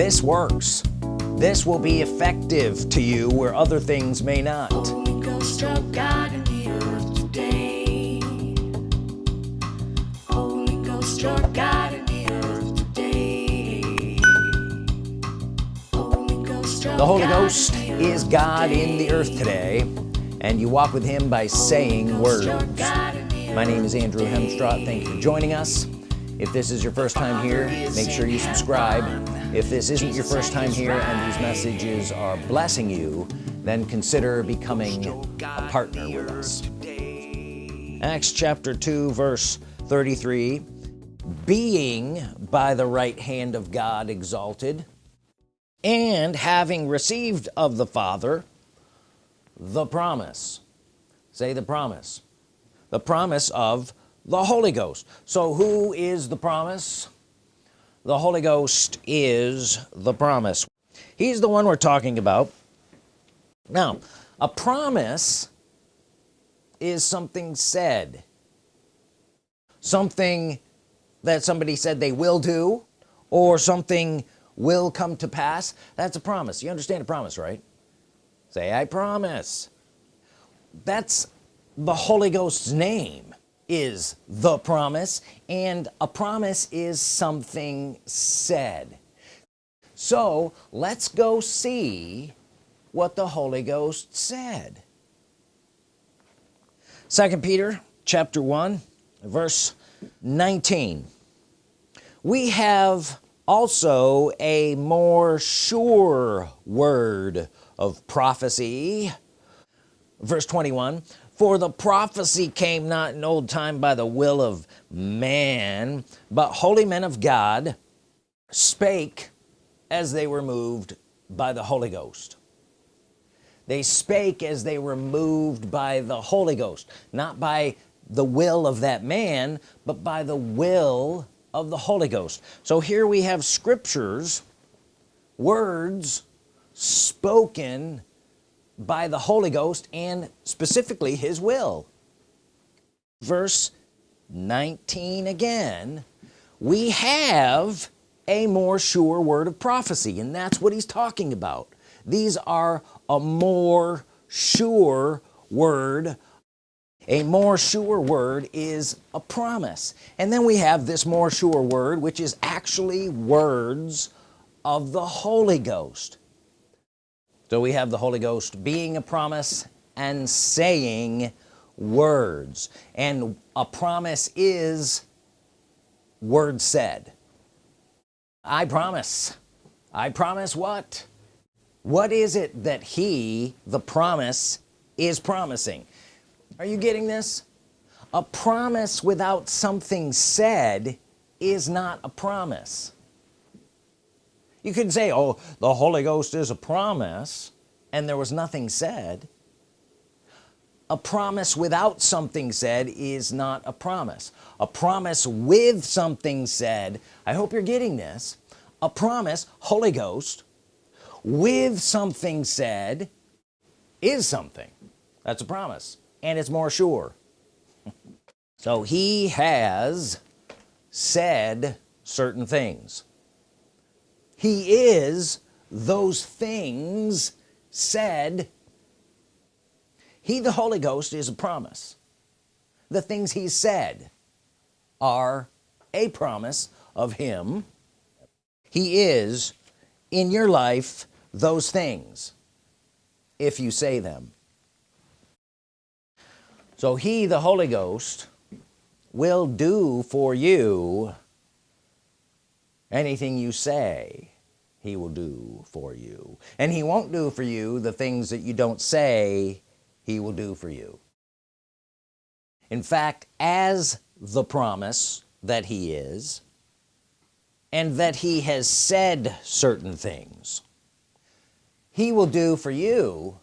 this works. This will be effective to you where other things may not. Holy Ghost of God in the earth today. Holy Ghost of God in the earth today. Holy Ghost of the Holy God Ghost the is God in the earth today. and you walk with him by saying words. Of God in the my name is Andrew. Hemstraw thank you for joining us. If this is your first time here make sure you subscribe if this isn't your first time here and these messages are blessing you then consider becoming a partner with us. Acts chapter 2 verse 33 being by the right hand of God exalted and having received of the Father the promise. Say the promise. The promise of the Holy Ghost. So who is the promise the Holy Ghost is the promise. He's the one we're talking about. Now a promise is something said. Something that somebody said they will do or something will come to pass. That's a promise. You understand a promise right? Say I promise. That's the Holy Ghost's name is the promise and a promise is something said. So let's go see what the Holy Ghost said. Second Peter chapter 1 verse 19 we have also a more sure word of prophecy. Verse 21 for the prophecy came not in old time by the will of man but holy men of God spake as they were moved by the Holy Ghost. They spake as they were moved by the Holy Ghost not by the will of that man but by the will of the Holy Ghost. So here we have scriptures words spoken by the Holy Ghost and specifically his will. Verse 19 again we have a more sure word of prophecy and that's what he's talking about. These are a more sure word. A more sure word is a promise. And then we have this more sure word which is actually words of the Holy Ghost so we have the Holy Ghost being a promise and saying words. And a promise is word said. I promise. I promise what? What is it that he the promise is promising? Are you getting this? A promise without something said is not a promise you could say oh the Holy Ghost is a promise and there was nothing said. A promise without something said is not a promise. A promise with something said I hope you're getting this a promise Holy Ghost with something said is something. That's a promise and it's more sure. So he has said certain things he is those things said. He the Holy Ghost is a promise. The things he said are a promise of him. He is in your life those things if you say them. So he the Holy Ghost will do for you anything you say he will do for you. And he won't do for you the things that you don't say he will do for you. In fact as the promise that he is and that he has said certain things he will do for you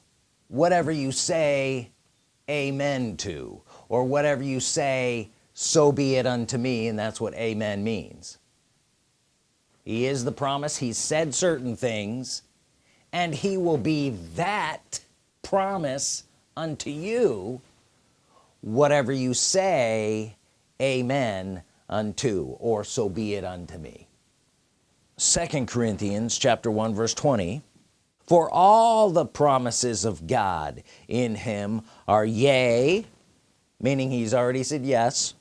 whatever you say amen to or whatever you say so be it unto me and that's what amen means he is the promise. He said certain things. And he will be that promise unto you. Whatever you say amen unto or so be it unto me. Second Corinthians chapter 1 verse 20 for all the promises of God in him are yea meaning he's already said yes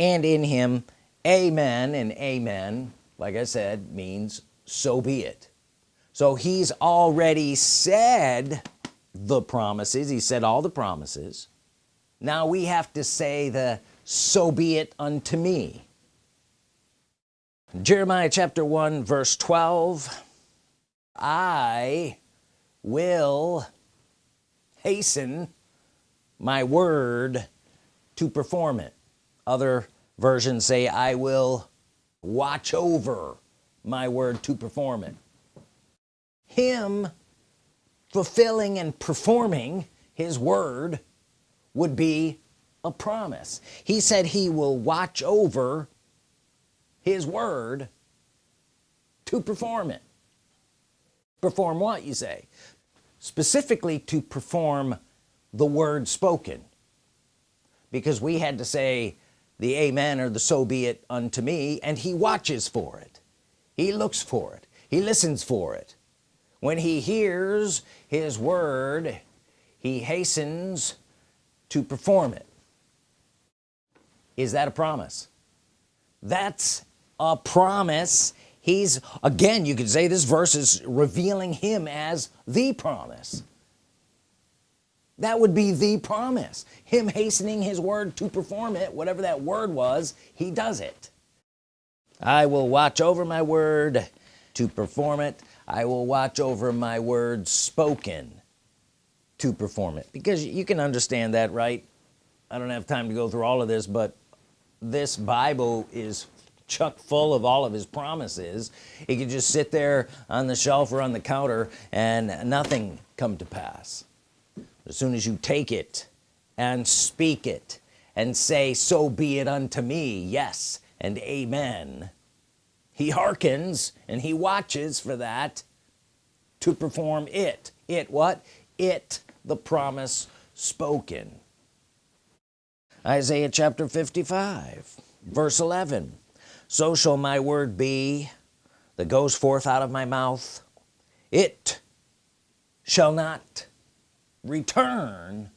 and in him amen and amen like I said means so be it. So he's already said the promises. He said all the promises. Now we have to say the so be it unto me. Jeremiah chapter 1 verse 12 I will hasten my word to perform it. Other versions say I will watch over my word to perform it. Him fulfilling and performing his word would be a promise. He said he will watch over his word to perform it. Perform what you say? Specifically to perform the word spoken. Because we had to say the amen or the so be it unto me and he watches for it. He looks for it. He listens for it. When he hears his word he hastens to perform it. Is that a promise? That's a promise. He's again you could say this verse is revealing him as the promise that would be the promise. Him hastening his word to perform it whatever that word was he does it. I will watch over my word to perform it. I will watch over my word spoken to perform it. Because you can understand that right? I don't have time to go through all of this but this Bible is chuck full of all of his promises. He could just sit there on the shelf or on the counter and nothing come to pass as soon as you take it and speak it and say so be it unto me yes and amen. He hearkens and he watches for that to perform it. It what? It the promise spoken. Isaiah chapter 55 verse 11 so shall my word be that goes forth out of my mouth. It shall not return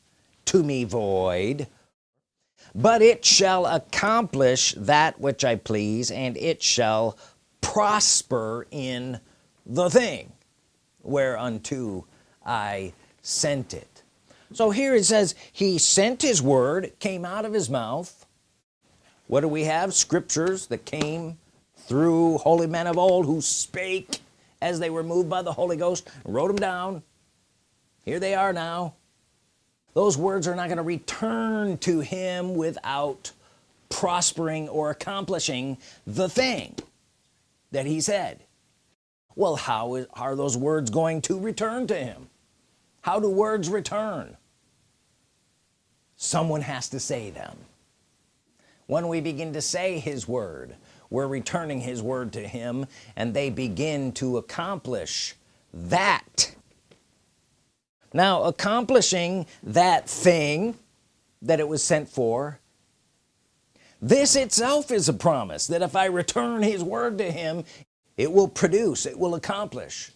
to me void but it shall accomplish that which I please and it shall prosper in the thing whereunto I sent it. So here it says he sent his word came out of his mouth. What do we have? Scriptures that came through holy men of old who spake as they were moved by the Holy Ghost wrote them down here they are now. Those words are not going to return to him without prospering or accomplishing the thing that he said. Well how is, are those words going to return to him? How do words return? Someone has to say them. When we begin to say his word we're returning his word to him and they begin to accomplish that now accomplishing that thing that it was sent for this itself is a promise that if I return his word to him it will produce it will accomplish.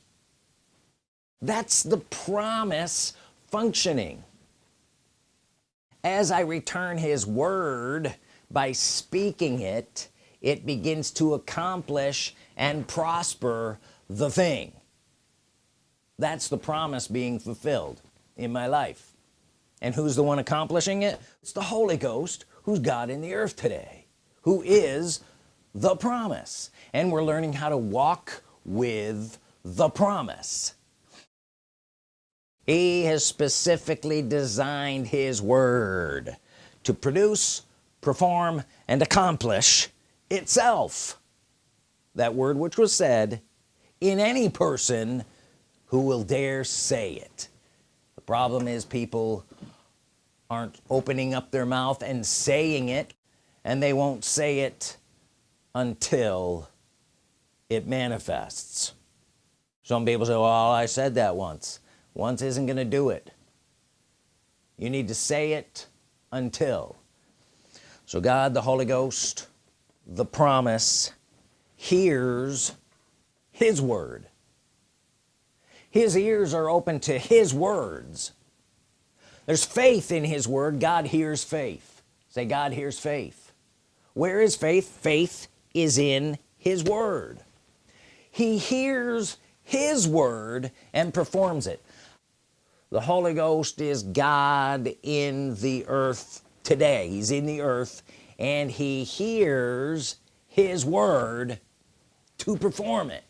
That's the promise functioning. As I return his word by speaking it it begins to accomplish and prosper the thing that's the promise being fulfilled in my life. And who's the one accomplishing it? It's the Holy Ghost who's God in the earth today who is the promise. And we're learning how to walk with the promise. He has specifically designed his word to produce perform and accomplish itself. That word which was said in any person who will dare say it. The problem is people aren't opening up their mouth and saying it and they won't say it until it manifests. Some people say well I said that once. Once isn't gonna do it. You need to say it until. So God the Holy Ghost the promise hears his word his ears are open to his words. There's faith in his word. God hears faith. Say God hears faith. Where is faith? Faith is in his word. He hears his word and performs it. The Holy Ghost is God in the earth today. He's in the earth and he hears his word to perform it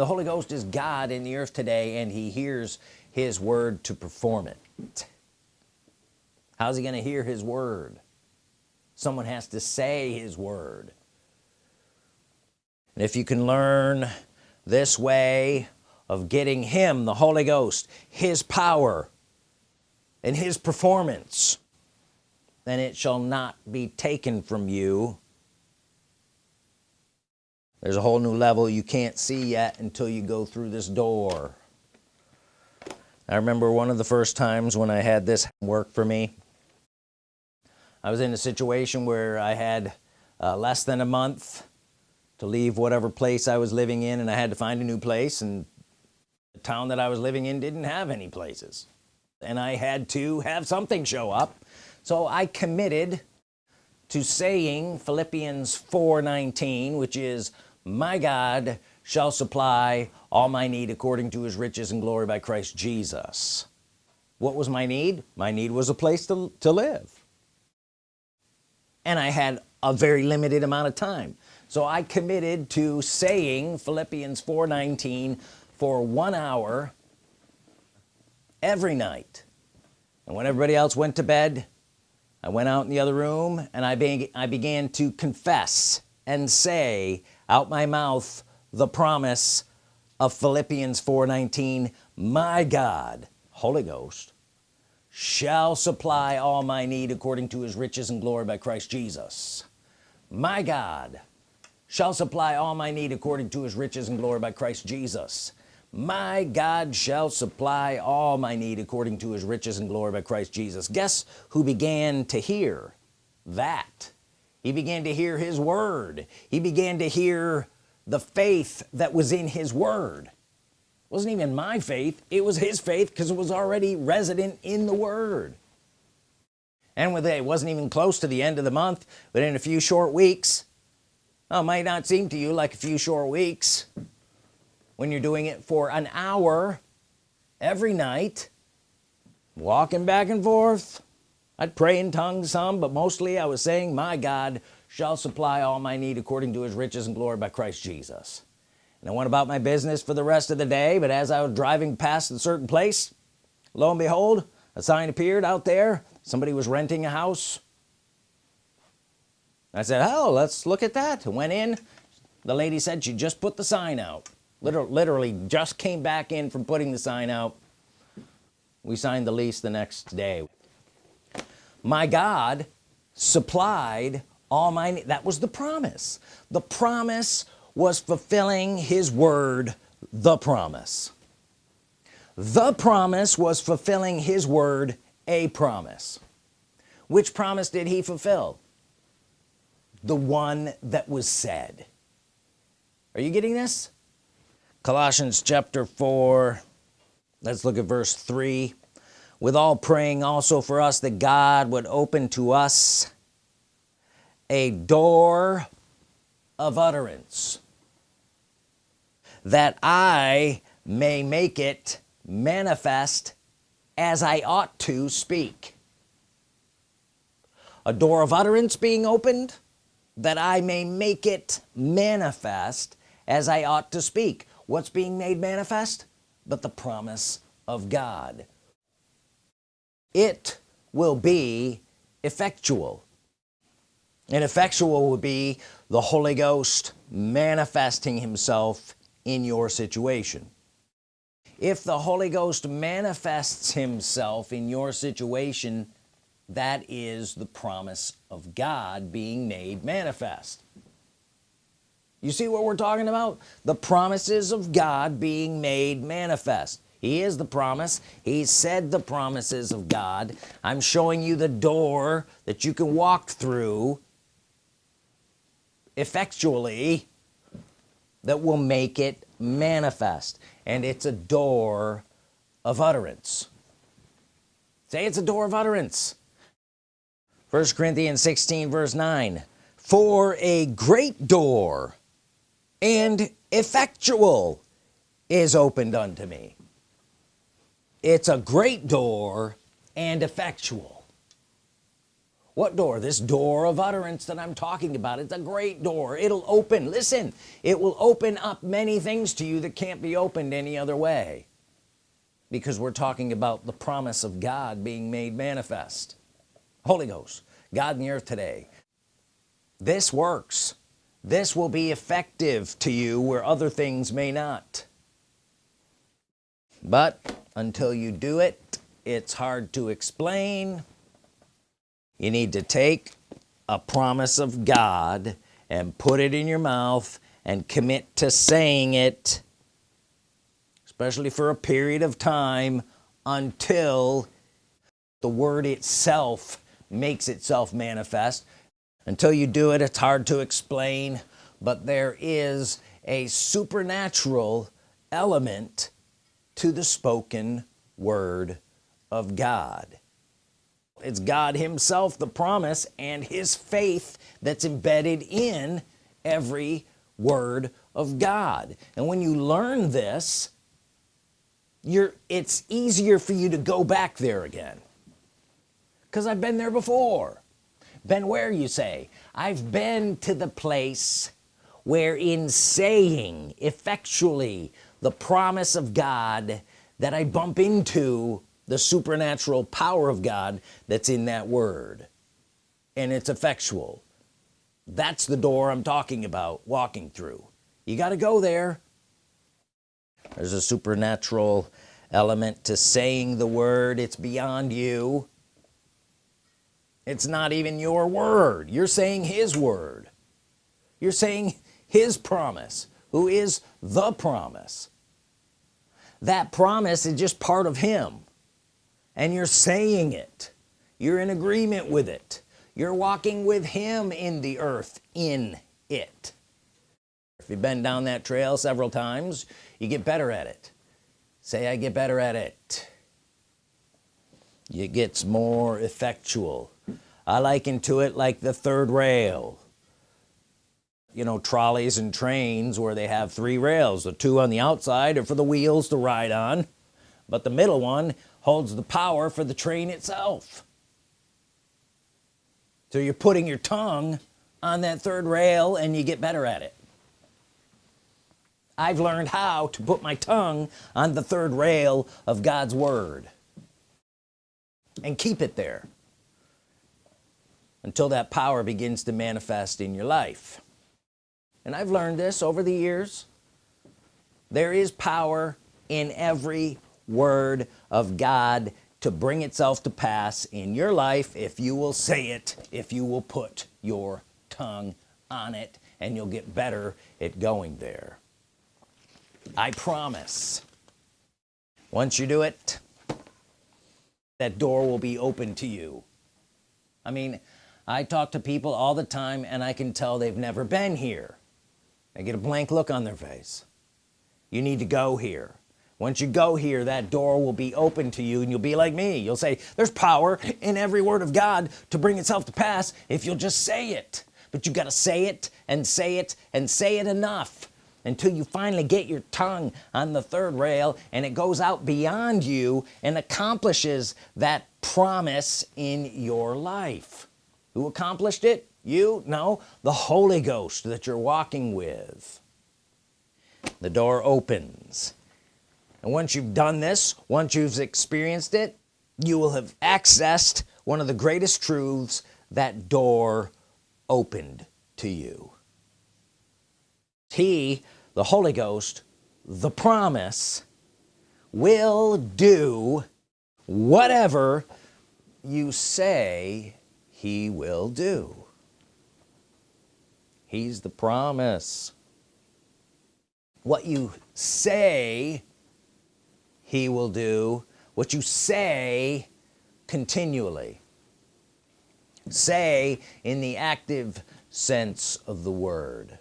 the Holy Ghost is God in the earth today and he hears his word to perform it. How's he gonna hear his word? Someone has to say his word. And if you can learn this way of getting him the Holy Ghost his power and his performance then it shall not be taken from you there's a whole new level you can't see yet until you go through this door. I remember one of the first times when I had this work for me. I was in a situation where I had uh, less than a month to leave whatever place I was living in and I had to find a new place and the town that I was living in didn't have any places. And I had to have something show up. So I committed to saying Philippians 4:19 which is my God shall supply all my need according to his riches and glory by Christ Jesus. What was my need? My need was a place to, to live. And I had a very limited amount of time. So I committed to saying Philippians 4:19 for one hour every night. And when everybody else went to bed I went out in the other room and I, be I began to confess and say out my mouth the promise of Philippians 4:19 my God Holy Ghost shall supply all my need according to his riches and glory by Christ Jesus. My God shall supply all my need according to his riches and glory by Christ Jesus. My God shall supply all my need according to his riches and glory by Christ Jesus. Guess who began to hear that he began to hear his word. He began to hear the faith that was in his word. It wasn't even my faith. It was his faith because it was already resident in the word. And with it, it wasn't even close to the end of the month but in a few short weeks it might not seem to you like a few short weeks when you're doing it for an hour every night walking back and forth I'd pray in tongues some but mostly I was saying my God shall supply all my need according to his riches and glory by Christ Jesus. And I went about my business for the rest of the day but as I was driving past a certain place lo and behold a sign appeared out there. Somebody was renting a house. I said oh let's look at that. Went in. The lady said she just put the sign out. Literally, literally just came back in from putting the sign out. We signed the lease the next day my God supplied all my that was the promise. The promise was fulfilling his word the promise. The promise was fulfilling his word a promise. Which promise did he fulfill? The one that was said. Are you getting this? Colossians chapter 4 let's look at verse 3 with all praying also for us that God would open to us a door of utterance that I may make it manifest as I ought to speak. A door of utterance being opened that I may make it manifest as I ought to speak. What's being made manifest? But the promise of God it will be effectual. And effectual would be the Holy Ghost manifesting himself in your situation. If the Holy Ghost manifests himself in your situation that is the promise of God being made manifest. You see what we're talking about? The promises of God being made manifest he is the promise. He said the promises of God. I'm showing you the door that you can walk through effectually that will make it manifest. And it's a door of utterance. Say it's a door of utterance. First Corinthians 16 verse 9 for a great door and effectual is opened unto me it's a great door and effectual. What door? This door of utterance that I'm talking about. It's a great door. It'll open. Listen it will open up many things to you that can't be opened any other way. Because we're talking about the promise of God being made manifest. Holy Ghost God in the earth today. This works. This will be effective to you where other things may not but until you do it it's hard to explain. You need to take a promise of God and put it in your mouth and commit to saying it especially for a period of time until the word itself makes itself manifest. Until you do it it's hard to explain but there is a supernatural element to the spoken word of God. It's God himself the promise and his faith that's embedded in every word of God. And when you learn this you're it's easier for you to go back there again. Because I've been there before. Been where you say? I've been to the place where in saying effectually the promise of God that I bump into the supernatural power of God that's in that word. And it's effectual. That's the door I'm talking about walking through. You got to go there. There's a supernatural element to saying the word. It's beyond you. It's not even your word. You're saying his word. You're saying his promise who is the promise. That promise is just part of him. And you're saying it. You're in agreement with it. You're walking with him in the earth in it. If you've been down that trail several times you get better at it. Say I get better at it. It gets more effectual. I liken to it like the third rail you know trolleys and trains where they have three rails the two on the outside are for the wheels to ride on but the middle one holds the power for the train itself. So you're putting your tongue on that third rail and you get better at it. I've learned how to put my tongue on the third rail of God's Word and keep it there until that power begins to manifest in your life and I've learned this over the years. There is power in every word of God to bring itself to pass in your life if you will say it if you will put your tongue on it and you'll get better at going there. I promise. Once you do it that door will be open to you. I mean I talk to people all the time and I can tell they've never been here I get a blank look on their face. You need to go here. Once you go here that door will be open to you and you'll be like me. You'll say there's power in every word of God to bring itself to pass if you'll just say it. But you got to say it and say it and say it enough until you finally get your tongue on the third rail and it goes out beyond you and accomplishes that promise in your life. Who accomplished it you know the Holy Ghost that you're walking with. The door opens. And once you've done this once you've experienced it you will have accessed one of the greatest truths that door opened to you. He the Holy Ghost the promise will do whatever you say he will do he's the promise. What you say he will do. What you say continually. Say in the active sense of the word.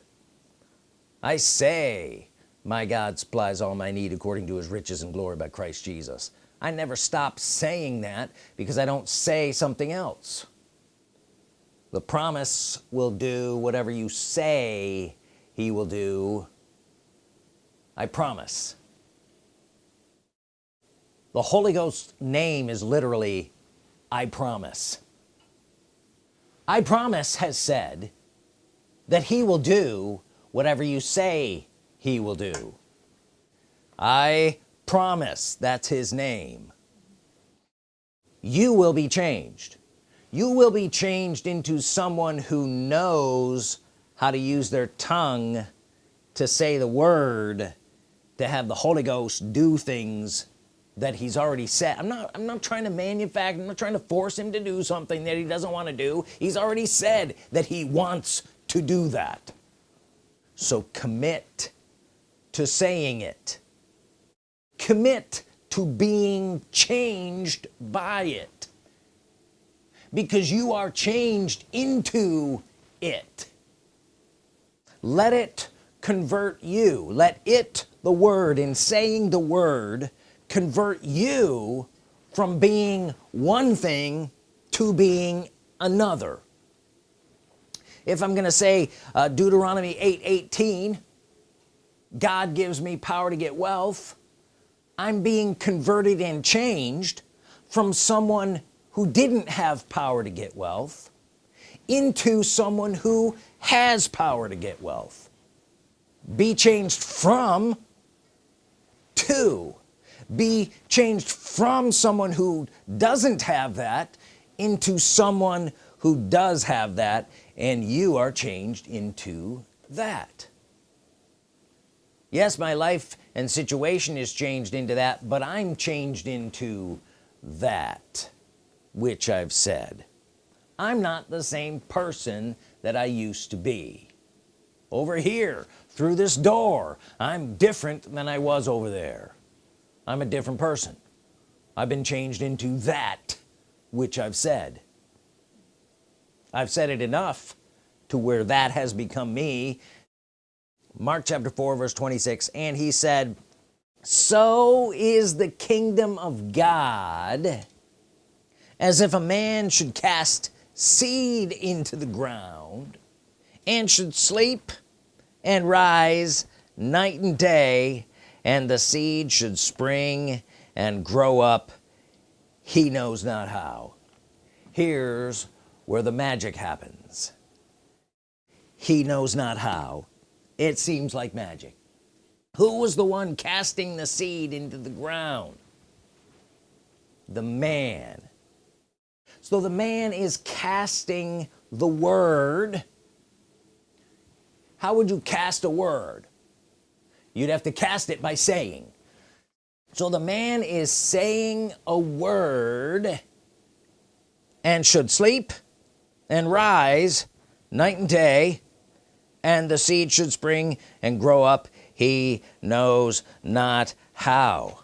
I say my God supplies all my need according to his riches and glory by Christ Jesus. I never stop saying that because I don't say something else the promise will do whatever you say he will do. I promise. The Holy Ghost name is literally I promise. I promise has said that he will do whatever you say he will do. I promise that's his name. You will be changed you will be changed into someone who knows how to use their tongue to say the word to have the Holy Ghost do things that he's already said. I'm not I'm not trying to manufacture I'm not trying to force him to do something that he doesn't want to do. He's already said that he wants to do that. So commit to saying it. Commit to being changed by it because you are changed into it. Let it convert you. Let it the word in saying the word convert you from being one thing to being another. If I'm gonna say uh, Deuteronomy 8 18 God gives me power to get wealth I'm being converted and changed from someone who didn't have power to get wealth into someone who has power to get wealth. Be changed from to. Be changed from someone who doesn't have that into someone who does have that and you are changed into that. Yes my life and situation is changed into that but I'm changed into that which I've said. I'm not the same person that I used to be. Over here through this door I'm different than I was over there. I'm a different person. I've been changed into that which I've said. I've said it enough to where that has become me. Mark chapter 4 verse 26 and he said so is the kingdom of God as if a man should cast seed into the ground and should sleep and rise night and day and the seed should spring and grow up. He knows not how. Here's where the magic happens. He knows not how. It seems like magic. Who was the one casting the seed into the ground? The man so the man is casting the word. How would you cast a word? You'd have to cast it by saying. So the man is saying a word and should sleep and rise night and day and the seed should spring and grow up. He knows not how.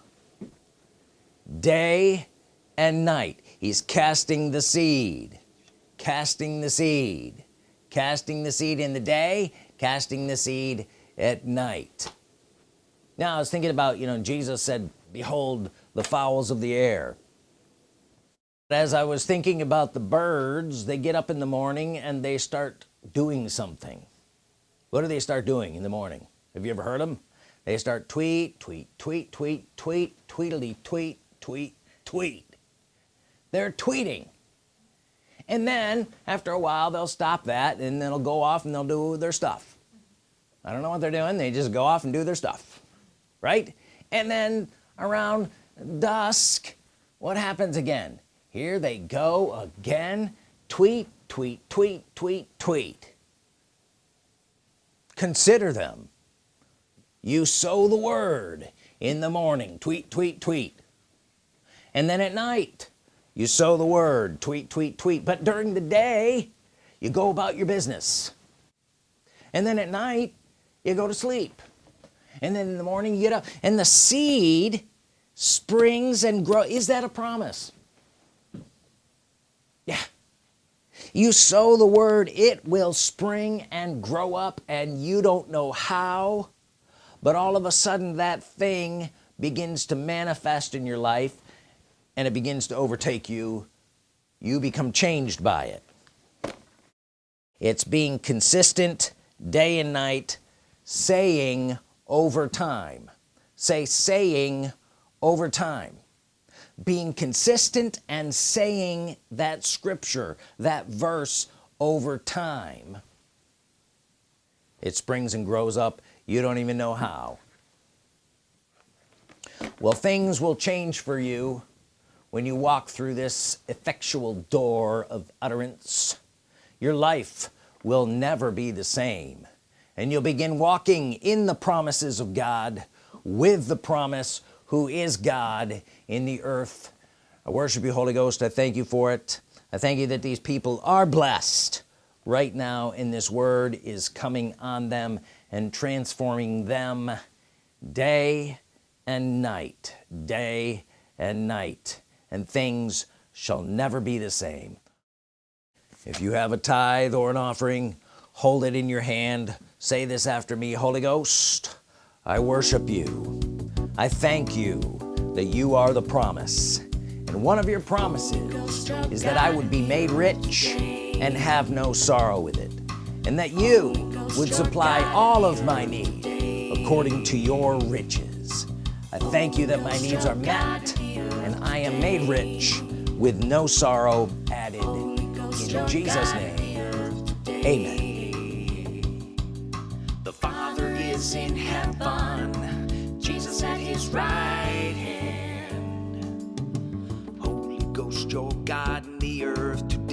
Day and night he's casting the seed. Casting the seed. Casting the seed in the day casting the seed at night. Now I was thinking about you know Jesus said behold the fowls of the air. As I was thinking about the birds they get up in the morning and they start doing something. What do they start doing in the morning? Have you ever heard them they start tweet tweet tweet tweet tweet tweetily tweet tweet tweet they're tweeting. And then after a while they'll stop that and then it'll go off and they'll do their stuff. I don't know what they're doing. They just go off and do their stuff. Right? And then around dusk what happens again? Here they go again. Tweet tweet tweet tweet tweet. Consider them. You sow the word in the morning. Tweet tweet tweet. And then at night you sow the word tweet tweet tweet. But during the day you go about your business. And then at night you go to sleep. And then in the morning you get up. And the seed springs and grow. Is that a promise? Yeah. You sow the word it will spring and grow up and you don't know how but all of a sudden that thing begins to manifest in your life and it begins to overtake you you become changed by it. It's being consistent day and night saying over time. Say saying over time. Being consistent and saying that scripture that verse over time. It springs and grows up. You don't even know how. Well things will change for you when you walk through this effectual door of utterance your life will never be the same. And you'll begin walking in the promises of God with the promise who is God in the earth. I worship you Holy Ghost. I thank you for it. I thank you that these people are blessed right now in this word is coming on them and transforming them day and night day and night and things shall never be the same. If you have a tithe or an offering hold it in your hand. Say this after me Holy Ghost I worship you. I thank you that you are the promise. And one of your promises is that I would be made rich and have no sorrow with it and that you would supply all of my need according to your riches. I thank you that my needs are met am made rich with no sorrow added. In Jesus name. Amen. The Father is in heaven, Jesus at his right hand. Holy Ghost, your God in the earth